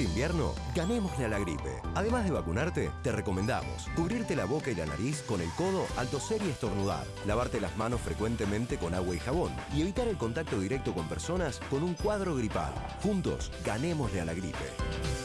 Este invierno, ganémosle a la gripe. Además de vacunarte, te recomendamos cubrirte la boca y la nariz con el codo al toser y estornudar, lavarte las manos frecuentemente con agua y jabón y evitar el contacto directo con personas con un cuadro gripal. Juntos, ganémosle a la gripe.